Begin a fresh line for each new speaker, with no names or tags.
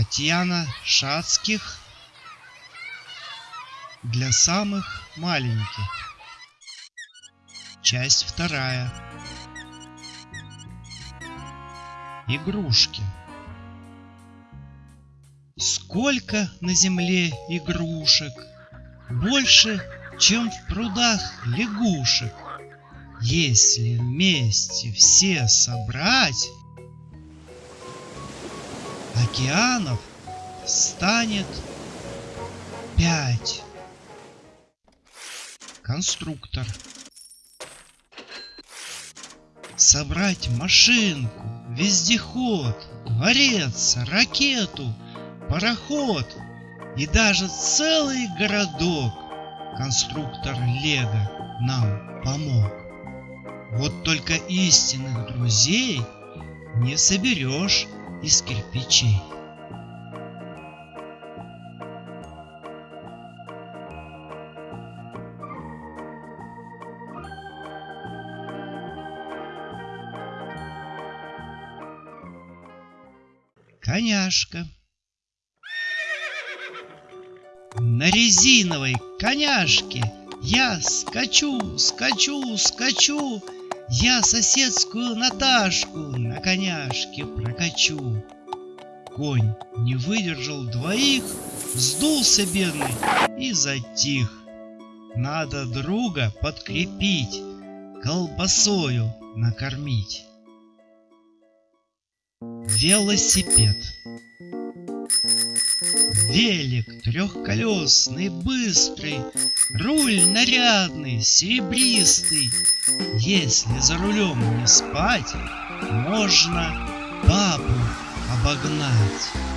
Татьяна Шацких для самых маленьких. Часть вторая. Игрушки. Сколько на земле игрушек, больше, чем в прудах лягушек. Если вместе все собрать, океанов станет пять. Конструктор. Собрать машинку, вездеход, дворец, ракету, пароход и даже целый городок конструктор Лего нам помог. Вот только истинных друзей не соберешь из кирпичей. Коняшка. На резиновой коняшке я скачу, скачу, скачу, я соседскую Наташку на коняшке прокачу. Конь не выдержал двоих, сдулся бедный и затих. Надо друга подкрепить, колбасою накормить. Велосипед Велик трехколесный, быстрый, Руль нарядный, серебристый. Если за рулем не спать, Можно бабу обогнать.